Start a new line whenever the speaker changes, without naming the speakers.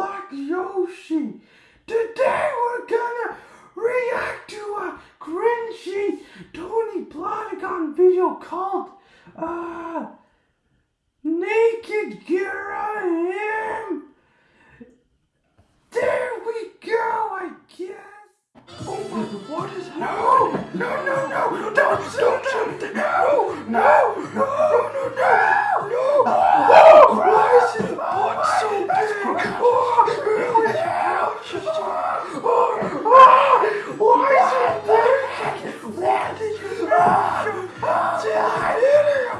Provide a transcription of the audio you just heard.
Black Yoshi. Today we're gonna react to a cringy Tony Platigon video called uh Naked Gira him. There we go, I guess. Oh my, what is happening? No, no, no, no, don't, don't, don't, no. 제아이를